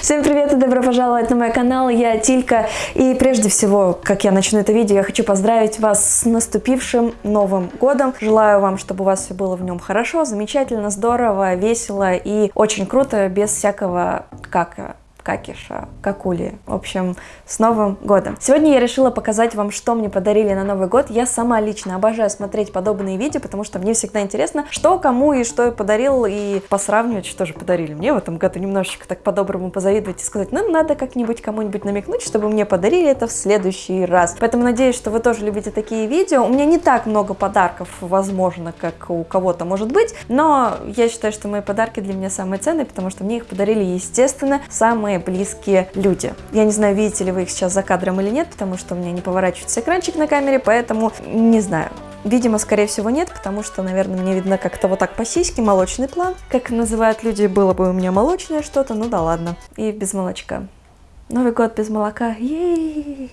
Всем привет и добро пожаловать на мой канал, я Тилька. И прежде всего, как я начну это видео, я хочу поздравить вас с наступившим Новым Годом. Желаю вам, чтобы у вас все было в нем хорошо, замечательно, здорово, весело и очень круто, без всякого кака какиша, какули. В общем, с Новым годом! Сегодня я решила показать вам, что мне подарили на Новый год. Я сама лично обожаю смотреть подобные видео, потому что мне всегда интересно, что кому и что я подарил, и посравнивать, что же подарили мне в этом году. Немножечко так по-доброму позавидовать и сказать, ну, надо как-нибудь кому-нибудь намекнуть, чтобы мне подарили это в следующий раз. Поэтому надеюсь, что вы тоже любите такие видео. У меня не так много подарков, возможно, как у кого-то может быть, но я считаю, что мои подарки для меня самые ценные, потому что мне их подарили, естественно, самые близкие люди. Я не знаю, видите ли вы их сейчас за кадром или нет, потому что у меня не поворачивается экранчик на камере, поэтому не знаю. Видимо, скорее всего, нет, потому что, наверное, мне видно как-то вот так по сиське, молочный план. Как называют люди, было бы у меня молочное что-то, ну да ладно. И без молочка. Новый год без молока. Ей!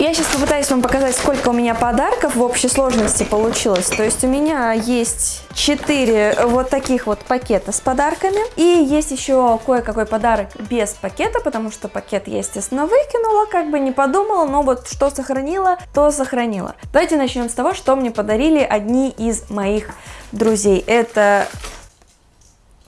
Я сейчас попытаюсь вам показать, сколько у меня подарков в общей сложности получилось. То есть у меня есть 4 вот таких вот пакета с подарками. И есть еще кое-какой подарок без пакета, потому что пакет я, естественно, выкинула, как бы не подумала, но вот что сохранила, то сохранила. Давайте начнем с того, что мне подарили одни из моих друзей. Это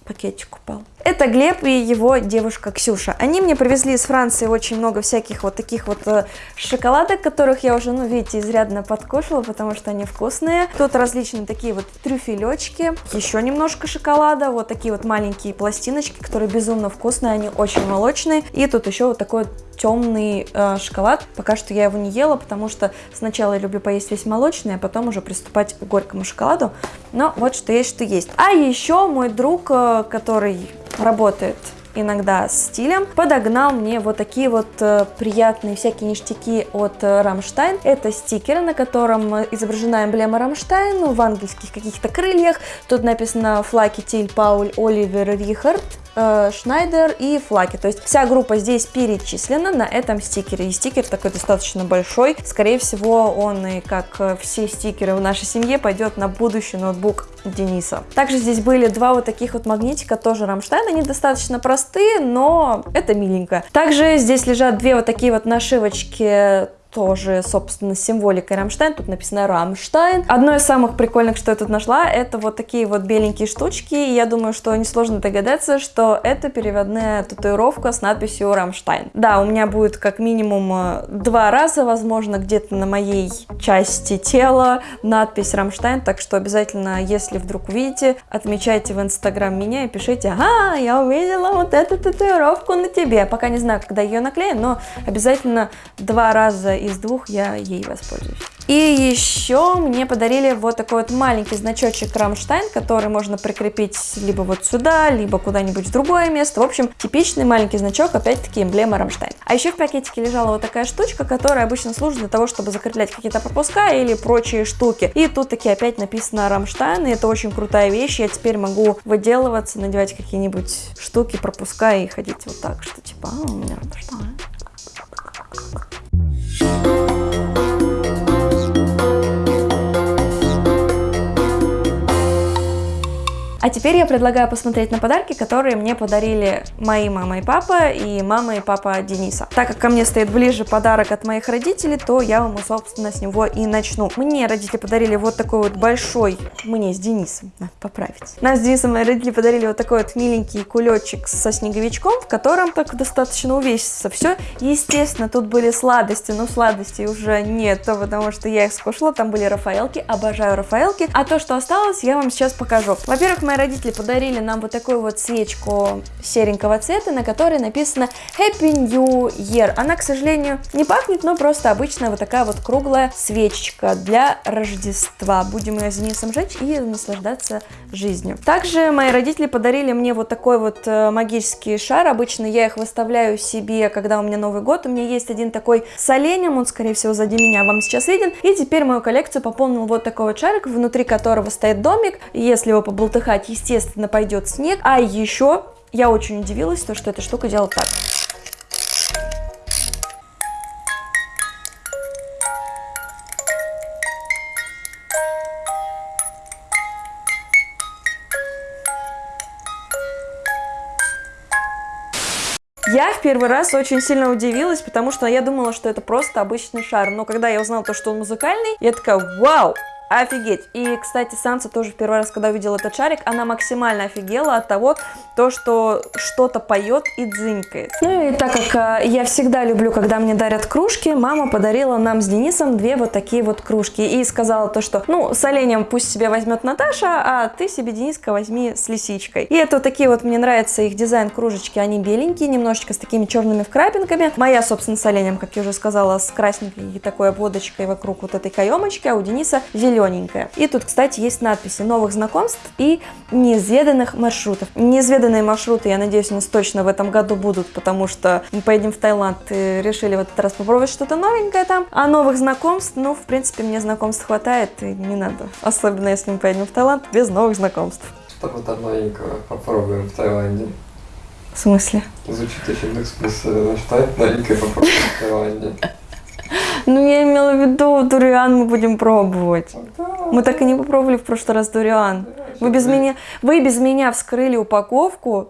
пакетик упал. Это Глеб и его девушка Ксюша. Они мне привезли из Франции очень много всяких вот таких вот э, шоколадок, которых я уже, ну, видите, изрядно подкушала, потому что они вкусные. Тут различные такие вот трюфелечки, еще немножко шоколада, вот такие вот маленькие пластиночки, которые безумно вкусные, они очень молочные. И тут еще вот такой темный э, шоколад. Пока что я его не ела, потому что сначала я люблю поесть весь молочный, а потом уже приступать к горькому шоколаду. Но вот что есть, что есть. А еще мой друг, э, который работает иногда с Тиллем, подогнал мне вот такие вот э, приятные всякие ништяки от э, Рамштайн. Это стикеры, на котором изображена эмблема Рамштайн в ангельских каких-то крыльях. Тут написано Флаке, Тилль Пауль Оливер Рихард. Э, Шнайдер и Флаке. То есть вся группа здесь перечислена на этом стикере. И стикер такой достаточно большой. Скорее всего, он и как все стикеры в нашей семье пойдет на будущий ноутбук Дениса. Также здесь были два вот таких вот магнитика, тоже Рамштайн. Они достаточно простые, но это миленько. Также здесь лежат две вот такие вот нашивочки тоже, собственно, символикой Рамштайн. Тут написано Рамштайн. Одно из самых прикольных, что я тут нашла, это вот такие вот беленькие штучки. И я думаю, что несложно догадаться, что это переводная татуировка с надписью Рамштайн. Да, у меня будет как минимум э, два раза, возможно, где-то на моей части тела надпись Рамштайн. Так что обязательно, если вдруг увидите, отмечайте в инстаграм меня и пишите, ага, я увидела вот эту татуировку на тебе. Пока не знаю, когда ее наклею, но обязательно два раза из двух я ей воспользуюсь. И еще мне подарили вот такой вот маленький значочек Рамштайн, который можно прикрепить либо вот сюда, либо куда-нибудь в другое место. В общем, типичный маленький значок, опять-таки эмблема Рамштайн. А еще в пакетике лежала вот такая штучка, которая обычно служит для того, чтобы закреплять какие-то пропуска или прочие штуки. И тут таки опять написано Рамштайн, и это очень крутая вещь. Я теперь могу выделываться, надевать какие-нибудь штуки, пропуска и ходить вот так, что типа, а, у меня Рамштайн. А теперь я предлагаю посмотреть на подарки, которые мне подарили мои мама и папа и мама и папа Дениса. Так как ко мне стоит ближе подарок от моих родителей, то я вам, собственно, с него и начну. Мне родители подарили вот такой вот большой, мне с Денисом, надо поправить. Нам с Денисом мои родители подарили вот такой вот миленький кулечек со снеговичком, в котором так достаточно увесится все. Естественно, тут были сладости, но сладостей уже нет, потому что я их скушала, там были рафаэлки, обожаю рафаэлки. А то, что осталось, я вам сейчас покажу. Во-первых, мои родители подарили нам вот такую вот свечку серенького цвета, на которой написано Happy New Year. Она, к сожалению, не пахнет, но просто обычная вот такая вот круглая свечечка для Рождества. Будем ее с Денисом жечь и наслаждаться жизнью. Также мои родители подарили мне вот такой вот э, магический шар. Обычно я их выставляю себе, когда у меня Новый год. У меня есть один такой с оленем, он, скорее всего, сзади меня вам сейчас виден. И теперь мою коллекцию пополнил вот такой вот шарик, внутри которого стоит домик. Если его поболтыхать, убрать, естественно, пойдет снег. А еще я очень удивилась, то, что эта штука делает так. Я в первый раз очень сильно удивилась, потому что я думала, что это просто обычный шар. Но когда я узнала то, что он музыкальный, я такая, вау, Офигеть! И, кстати, Санса тоже в первый раз, когда увидела этот шарик, она максимально офигела от того, то, что что-то поет и дзынькает. Ну и так как э, я всегда люблю, когда мне дарят кружки, мама подарила нам с Денисом две вот такие вот кружки. И сказала то, что, ну, с оленем пусть себе возьмет Наташа, а ты себе, Дениска, возьми с лисичкой. И это вот такие вот, мне нравится их дизайн кружечки, они беленькие, немножечко с такими черными вкрапинками. Моя, собственно, с оленем, как я уже сказала, с красненькой такой обводочкой вокруг вот этой каемочки, а у Дениса зеленый зелененькая. И тут, кстати, есть надписи новых знакомств и неизведанных маршрутов. Неизведанные маршруты, я надеюсь, у нас точно в этом году будут, потому что мы поедем в Таиланд и решили в этот раз попробовать что-то новенькое там. А новых знакомств, ну, в принципе, мне знакомств хватает, и не надо. Особенно, если мы поедем в Таиланд без новых знакомств. Что-то новенького попробуем в Таиланде. В смысле? Звучит очень бессмысленно. Что новенькое попробуем в Таиланде? Ну, я имела в виду, дуриан мы будем пробовать. Мы так и не попробовали в прошлый раз дуриан. Вы без меня, вы без меня вскрыли упаковку,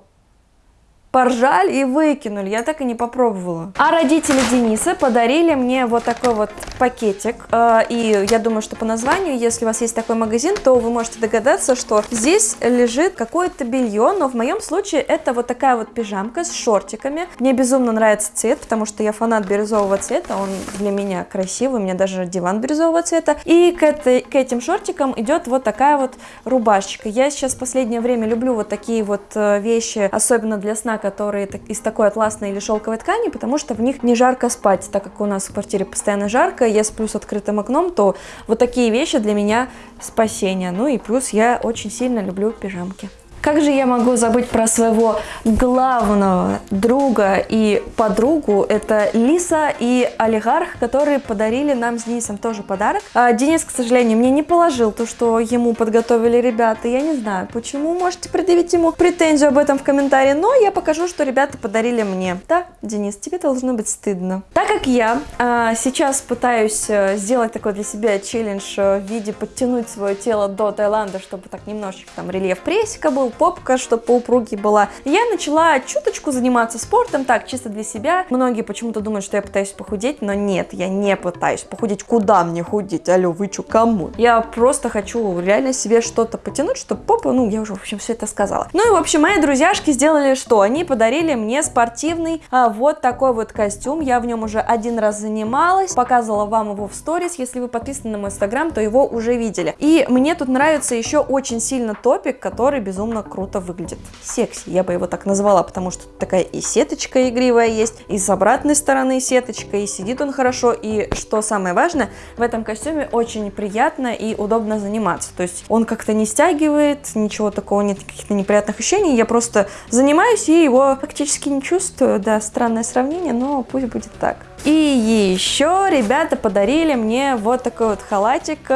поржали и выкинули. Я так и не попробовала. А родители Дениса подарили мне вот такой вот пакетик. Э, и я думаю, что по названию, если у вас есть такой магазин, то вы можете догадаться, что здесь лежит какое-то белье. Но в моем случае это вот такая вот пижамка с шортиками. Мне безумно нравится цвет, потому что я фанат бирюзового цвета. Он для меня красивый. У меня даже диван бирюзового цвета. И к, этой, к этим шортикам идет вот такая вот рубашечка. Я сейчас в последнее время люблю вот такие вот э, вещи, особенно для сна, которые из такой атласной или шелковой ткани, потому что в них не жарко спать, так как у нас в квартире постоянно жарко, я сплю с открытым окном, то вот такие вещи для меня спасение. Ну и плюс я очень сильно люблю пижамки. Как же я могу забыть про своего главного друга и подругу? Это Лиса и Олигарх, которые подарили нам с Денисом тоже подарок. А Денис, к сожалению, мне не положил то, что ему подготовили ребята. Я не знаю, почему. Можете предъявить ему претензию об этом в комментарии, но я покажу, что ребята подарили мне. Да, Денис, тебе должно быть стыдно. Так как я а, сейчас пытаюсь э, сделать такой для себя челлендж э, в виде подтянуть свое тело до Таиланда, чтобы так немножечко там рельеф прессика был, попка, чтобы поупруги была. Я начала чуточку заниматься спортом, так, чисто для себя. Многие почему-то думают, что я пытаюсь похудеть, но нет, я не пытаюсь похудеть. Куда мне худеть? Алло, вы чё, кому? Я просто хочу реально себе что-то потянуть, чтобы попа, ну, я уже, в общем, все это сказала. Ну и, в общем, мои друзьяшки сделали что? Они подарили мне спортивный а, вот такой вот костюм. Я в нем уже один раз занималась, показывала вам его в сторис. Если вы подписаны на мой инстаграм, то его уже видели. И мне тут нравится еще очень сильно топик, который безумно круто выглядит. Секси, я бы его так назвала, потому что такая и сеточка игривая есть, и с обратной стороны сеточка, и сидит он хорошо, и что самое важное, в этом костюме очень приятно и удобно заниматься. То есть он как-то не стягивает, ничего такого нет, каких-то неприятных ощущений, я просто занимаюсь и его фактически не чувствую. Да, странное сравнение, но пусть будет так. И еще ребята подарили мне вот такой вот халатик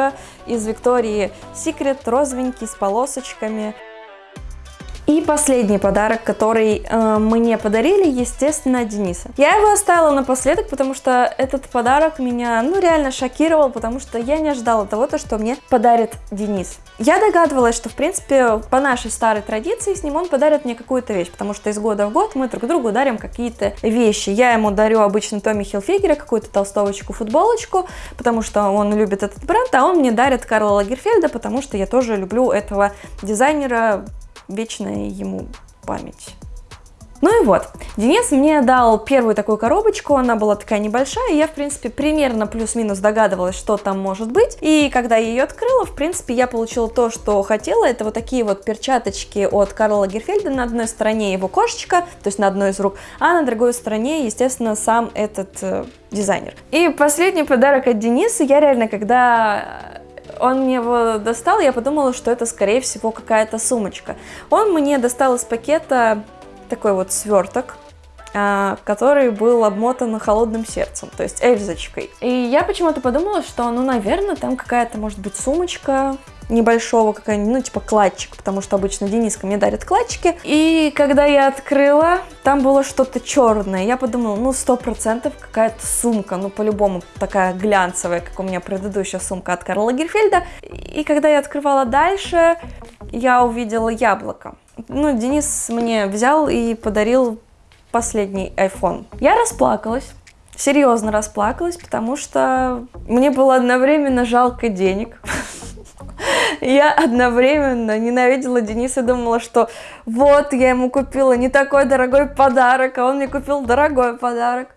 из Виктории Secret, розовенький, с полосочками. И последний подарок, который э, мне подарили, естественно, Дениса. Я его оставила напоследок, потому что этот подарок меня, ну, реально шокировал, потому что я не ожидала того, то, что мне подарит Денис. Я догадывалась, что, в принципе, по нашей старой традиции с ним он подарит мне какую-то вещь, потому что из года в год мы друг другу дарим какие-то вещи. Я ему дарю обычно Томми Хилфигера, какую-то толстовочку, футболочку, потому что он любит этот бренд, а он мне дарит Карла Лагерфельда, потому что я тоже люблю этого дизайнера, вечная ему память. Ну и вот, Денис мне дал первую такую коробочку, она была такая небольшая, и я, в принципе, примерно плюс-минус догадывалась, что там может быть. И когда я ее открыла, в принципе, я получила то, что хотела. Это вот такие вот перчаточки от Карла Лагерфельда. На одной стороне его кошечка, то есть на одной из рук, а на другой стороне, естественно, сам этот э, дизайнер. И последний подарок от Дениса, я реально, когда он мне его достал, я подумала, что это, скорее всего, какая-то сумочка. Он мне достал из пакета такой вот сверток, который был обмотан холодным сердцем, то есть эльзочкой. И я почему-то подумала, что, ну, наверное, там какая-то, может быть, сумочка, небольшого, какая-нибудь, ну, типа кладчик, потому что обычно Дениска мне дарит кладчики. И когда я открыла, там было что-то черное. Я подумала, ну, сто процентов какая-то сумка, ну, по-любому такая глянцевая, как у меня предыдущая сумка от Карла Лагерфельда. И когда я открывала дальше, я увидела яблоко. Ну, Денис мне взял и подарил последний iPhone. Я расплакалась. Серьезно расплакалась, потому что мне было одновременно жалко денег. Я одновременно ненавидела Дениса и думала, что вот я ему купила не такой дорогой подарок, а он мне купил дорогой подарок.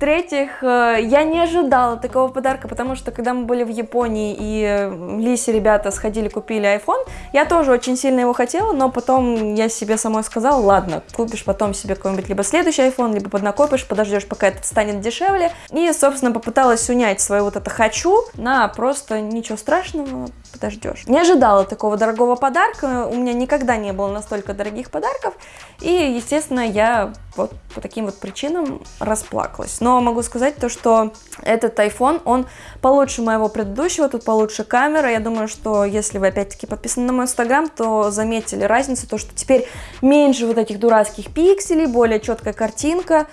В-третьих, э, я не ожидала такого подарка, потому что когда мы были в Японии и э, Лисе ребята сходили, купили iPhone, я тоже очень сильно его хотела, но потом я себе самой сказала, ладно, купишь потом себе какой-нибудь либо следующий iPhone, либо поднакопишь, подождешь, пока этот станет дешевле. И, собственно, попыталась унять свое вот это «хочу» на просто ничего страшного, подождешь. Не ожидала такого дорогого подарка, у меня никогда не было настолько дорогих подарков, и, естественно, я вот по таким вот причинам расплакалась. Но могу сказать то, что этот iPhone, он получше моего предыдущего, тут получше камера. Я думаю, что если вы опять-таки подписаны на мой инстаграм, то заметили разницу, то что теперь меньше вот этих дурацких пикселей, более четкая картинка.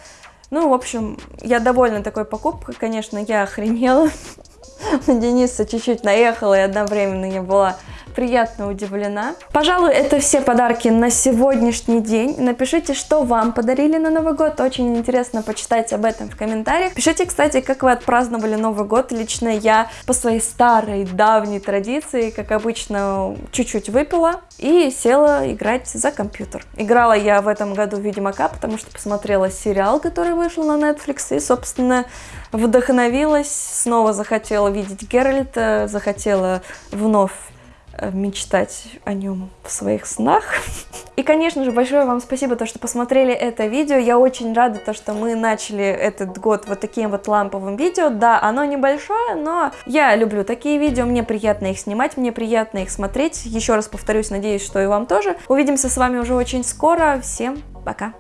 Ну, в общем, я довольна такой покупкой, конечно, я охренела. Дениса чуть-чуть наехала, и одновременно я была приятно удивлена. Пожалуй, это все подарки на сегодняшний день. Напишите, что вам подарили на Новый год. Очень интересно почитать об этом в комментариях. Пишите, кстати, как вы отпраздновали Новый год. Лично я по своей старой, давней традиции, как обычно, чуть-чуть выпила и села играть за компьютер. Играла я в этом году в Ведьмака, потому что посмотрела сериал, который вышел на Netflix, и, собственно, вдохновилась, снова захотела видеть Геральта, захотела вновь мечтать о нем в своих снах. И, конечно же, большое вам спасибо, то, что посмотрели это видео. Я очень рада, то, что мы начали этот год вот таким вот ламповым видео. Да, оно небольшое, но я люблю такие видео, мне приятно их снимать, мне приятно их смотреть. Еще раз повторюсь, надеюсь, что и вам тоже. Увидимся с вами уже очень скоро. Всем пока!